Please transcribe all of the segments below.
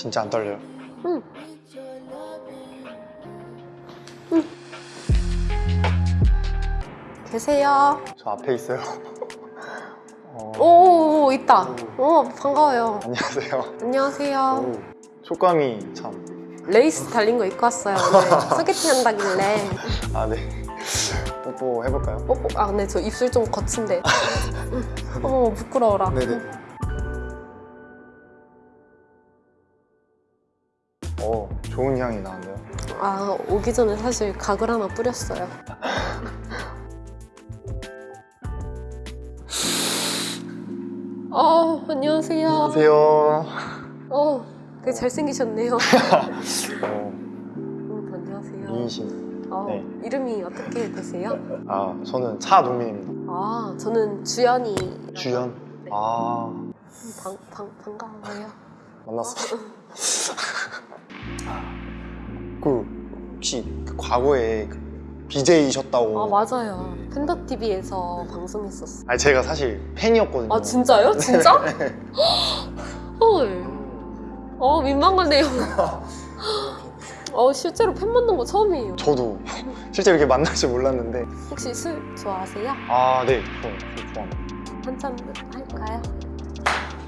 진짜 안 떨려요? 응. 계세요? 저 앞에 있어요. 어, 오, 있다. 오, 반가워요. 안녕하세요. 안녕하세요. 오, 촉감이 참. 레이스 달린 거 입고 왔어요. 소개팅 한다길래. 아, 네. 뽀뽀 해볼까요? 뽀뽀. 아, 근데 저 입술 좀 거친데. 어머, 부끄러워라. 네네. 좋은 향이 나는데요. 아, 오기 전에 사실 각을 하나 뿌렸어요. 어, 안녕하세요. 안녕하세요. 어, 되게 잘생기셨네요. 어, 음, 안녕하세요. 미인신. 어, 네. 이름이 어떻게 되세요? 아, 저는 차동민입니다. 아, 저는 주연이. 주연. 네. 아, 방, 방, 반가워요. 만났어. 그 혹시 그 과거에 그 BJ이셨다고? 아, 맞아요. 팬더TV에서 방송했었어. 아니 제가 사실 팬이었거든요. 아, 진짜요? 진짜? 헐. 어, 민망하네요. 어, 실제로 팬 만난 거 처음이에요. 저도 실제로 이렇게 만날 줄 몰랐는데. 혹시 술 좋아하세요? 아, 네, 저, 저 좋아합니다. 한잔 할까요?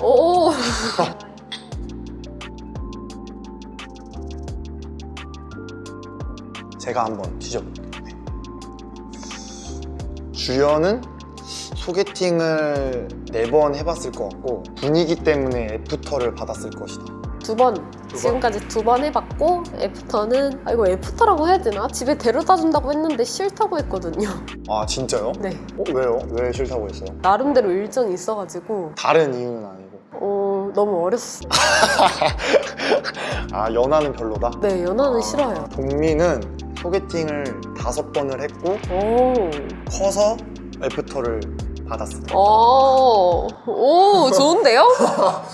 오. 제가 한번 뒤져볼게요. 네. 주연은 소개팅을 네 번 해봤을 것 같고 분위기 때문에 애프터를 받았을 것이다. 두 번. 번? 지금까지 두 번 해봤고 애프터는 아 이거 애프터라고 해야 되나? 집에 데려다 준다고 했는데 싫다고 했거든요. 아 진짜요? 네. 어, 왜요? 왜 싫다고 했어요? 나름대로 일정이 있어가지고 다른 이유는 아니고. 어 너무 어렸어. 아 연하는 별로다. 네 연하는 아, 싫어요. 동민은 소개팅을 다섯 번을 했고 오. 커서 애프터를 받았어. 오. 오 좋은데요?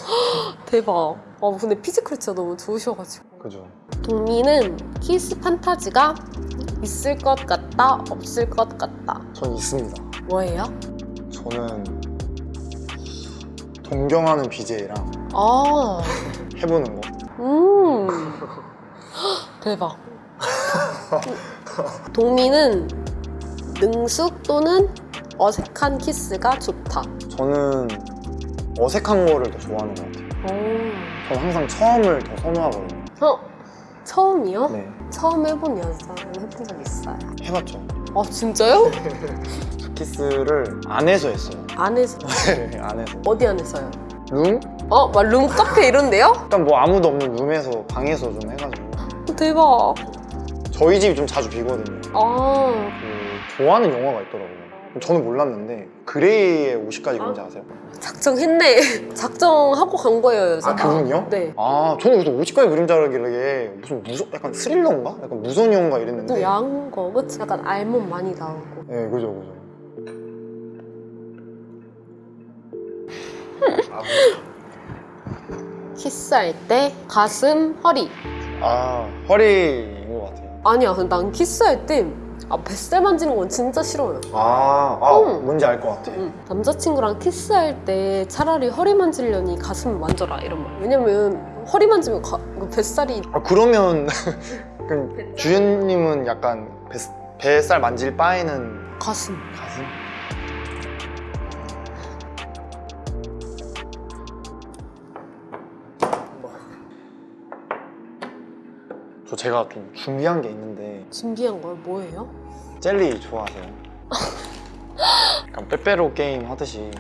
대박. 어 근데 피지컬 진짜 너무 좋으셔가지고. 그죠? 동민은 키스 판타지가 있을 것 같다 없을 것 같다. 전 있습니다. 뭐예요? 저는 동경하는 BJ랑 아. 해보는 거. 음. 대박. 동민은 능숙 또는 어색한 키스가 좋다. 저는 어색한 거를 더 좋아하는 것 같아요. 오. 저는 항상 처음을 더 선호하거든요. 어? 처음이요? 네. 처음 해본 여자는 해본 적 있어요. 해봤죠. 아 진짜요? 키스를 안에서 했어요. 안에서 네, 안에서. 어디 안에서요? 룸? 어? 막 룸카페 이런데요? 약간 뭐 아무도 없는 룸에서 방에서 좀 해가지고. 어, 대박. 저희 집이 좀 자주 비거든요. 아 그 좋아하는 영화가 있더라고요. 저는 몰랐는데 그레이의 50가지 뭔지 아세요? 작정했네. 작정하고 간 거예요 여자가. 아 그분이요? 네. 아 저는 무슨 50가지 그림자라길래 무슨 무서 약간 스릴러인가? 약간 무서운 영화가 또 이랬는데 야한 거 그치? 약간 알몸 많이 나오고. 네 그죠 그죠 키스할 때 가슴, 허리. 아같 아니야, 난 키스할 때 아, 뱃살 만지는 건 진짜 싫어요. 아, 아 응. 뭔지 알 것 같아 응. 남자친구랑 키스할 때 차라리 허리 만지려니 가슴 만져라 이런 말. 왜냐면 허리 만지면 가, 이거 뱃살이 아 그러면 그 주연님은 약간 배, 뱃살 만질 바에는 가슴. 가슴? 제가 좀 준비한 게 있는데 준비한 걸 뭐예요? 젤리 좋아하세요? 약간 빼빼로 게임 하듯이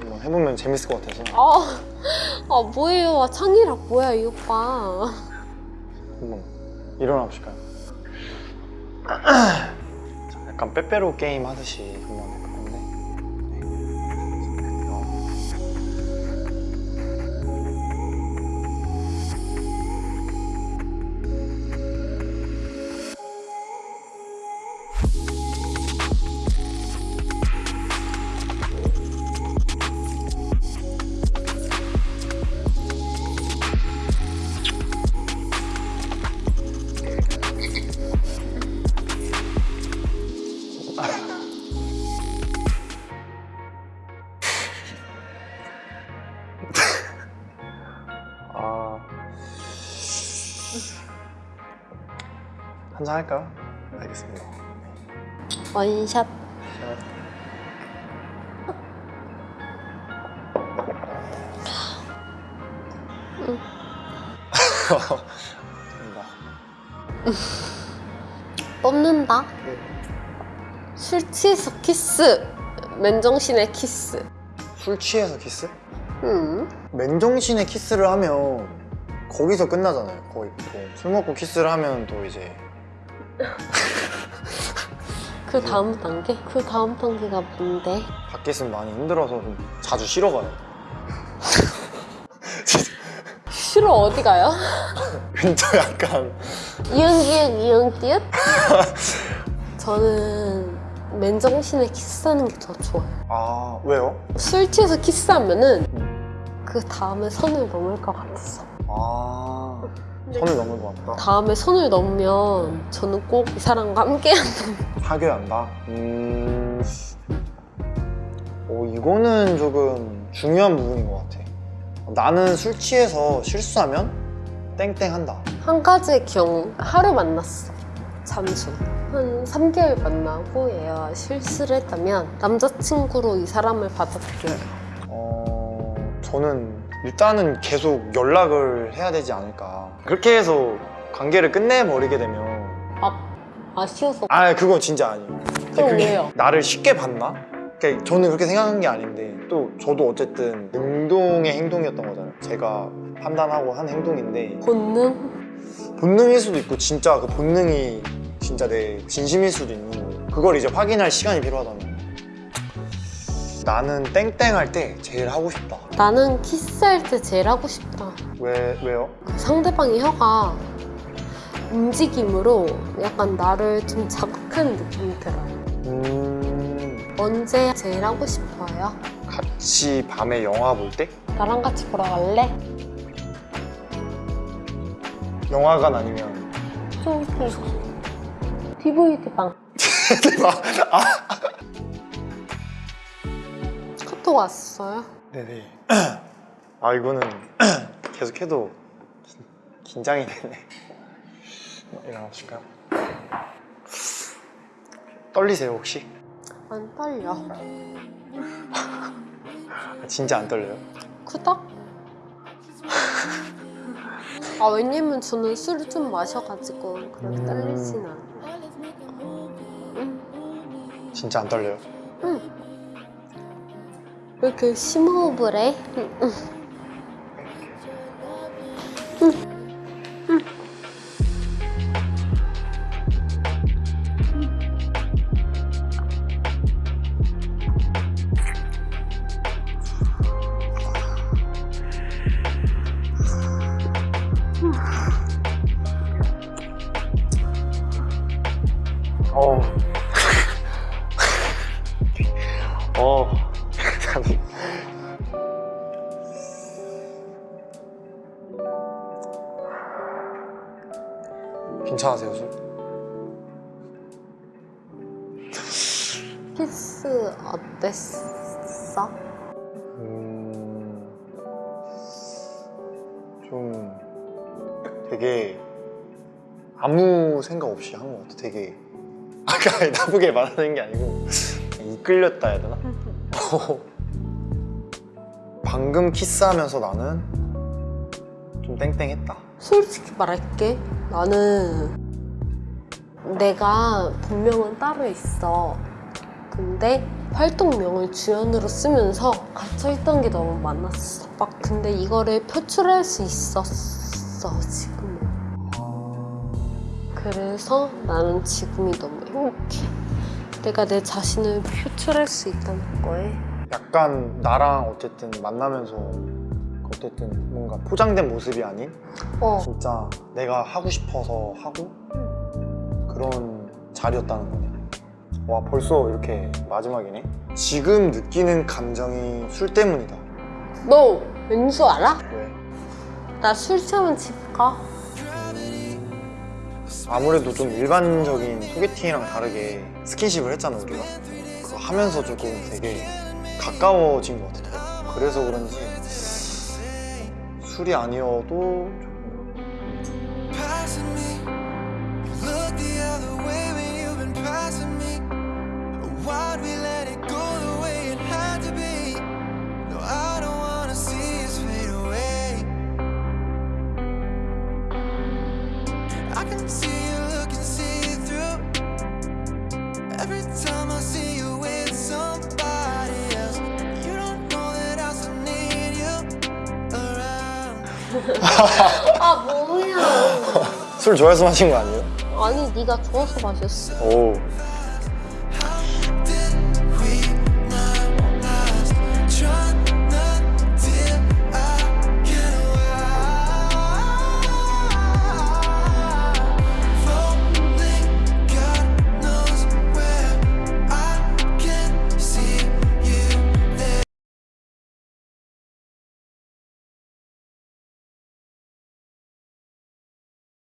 한번 해보면 재밌을 것 같아서 아, 아 뭐예요? 아, 창의력 뭐야 이 오빠? 한번 일어나 보실까요? 자, 약간 빼빼로 게임 하듯이 한번 한잔 할까요? 알겠습니다. 원샷. 뽑는다. 네. 술 취해서 키스. 맨정신에 키스. 술 취해서 키스? 음. 맨정신에 키스를 하면 거기서 끝나잖아요. 거의 보통 술 먹고 키스를 하면 또 이제 그 다음 단계? 그 다음 단계가 뭔데? 밖에 있으면 많이 힘들어서 좀 자주 쉬러 가요. 쉬러 어디 가요? 근처 약간 이응기응 이응기응? 저는 맨정신에 키스하는 게 더 좋아요. 아 왜요? 술 취해서 키스하면은 그 다음에 선을 넘을 것 같았어. 아 선을 넘을 것 같다. 다음에 선을 넘으면 저는 꼭 이 사람과 함께 한다. 사귀어야 한다. 음. 어 이거는 조금 중요한 부분인 것 같아. 나는 술 취해서 실수하면 땡땡한다. 한 가지의 경우 하루 만났어. 잠수. 한 3개월 만나고 얘가 실수를 했다면 남자친구로 이 사람을 받아들여요. 어, 저는 일단은 계속 연락을 해야 되지 않을까. 그렇게 해서 관계를 끝내버리게 되면 아, 아쉬워서. 아 그건 진짜 아니에요. 그게 왜요? 나를 쉽게 봤나? 그러니까 저는 그렇게 생각한 게 아닌데 또 저도 어쨌든 능동의 행동이었던 거잖아요. 제가 판단하고 한 행동인데 본능? 본능일 수도 있고 진짜 그 본능이 진짜 내 진심일 수도 있는 거예요. 그걸 이제 확인할 시간이 필요하다면 나는 땡땡 할 때 제일 하고 싶다. 나는 키스할 때 제일 하고 싶다. 왜 왜요? 그 상대방의 혀가 움직임으로 약간 나를 좀 자극하는 느낌이 들어요. 음 언제 제일 하고 싶어요? 같이 밤에 영화 볼 때? 나랑 같이 보러 갈래? 영화관 아니면 저기 DVD방 대박. 아 카톡 왔어요? 네네. 아 이거는 계속해도 긴- 긴장이 되네. 일어나실까요? 떨리세요 혹시? 안 떨려 아, 진짜 안 떨려요? 크다? 아 왜냐면 저는 술을 좀 마셔가지고 그렇게 음. 떨리진 않아 응, 진짜 안 떨려요? 이렇게 심호흡을 해? 응, 응. 키스 어땠어? 음, 좀 되게 아무 생각 없이 한 것 같아. 되게 아까 나쁘게 말하는 게 아니고 이끌렸다 해야 되나? 방금 키스하면서 나는 좀 땡땡했다. 솔직히 말할게 나는 내가 본명은 따로 있어 근데 활동명을 주연으로 쓰면서 갇혀있던 게 너무 많았어. 막 근데 이거를 표출할 수 있었어 지금 그래서 나는 지금이 너무 행복해. 내가 내 자신을 표출할 수 있다는 거에. 약간 나랑 어쨌든 만나면서 어쨌든 뭔가 포장된 모습이 아닌? 어. 진짜 내가 하고 싶어서 하고 그런 자리였다는 거네. 와 벌써 이렇게 마지막이네. 지금 느끼는 감정이 술 때문이다. 너 왠줄 알아? 왜? 나 술 취하면 집 가. 아무래도 좀 일반적인 소개팅이랑 다르게 스킨십을 했잖아 우리가. 그거 하면서 조금 되게 가까워진 것 같아. 그래서 그런지 술이 아니어도 아 뭐야 술 좋아해서 마신 거 아니에요? 아니 네가 좋아서 마셨어. 오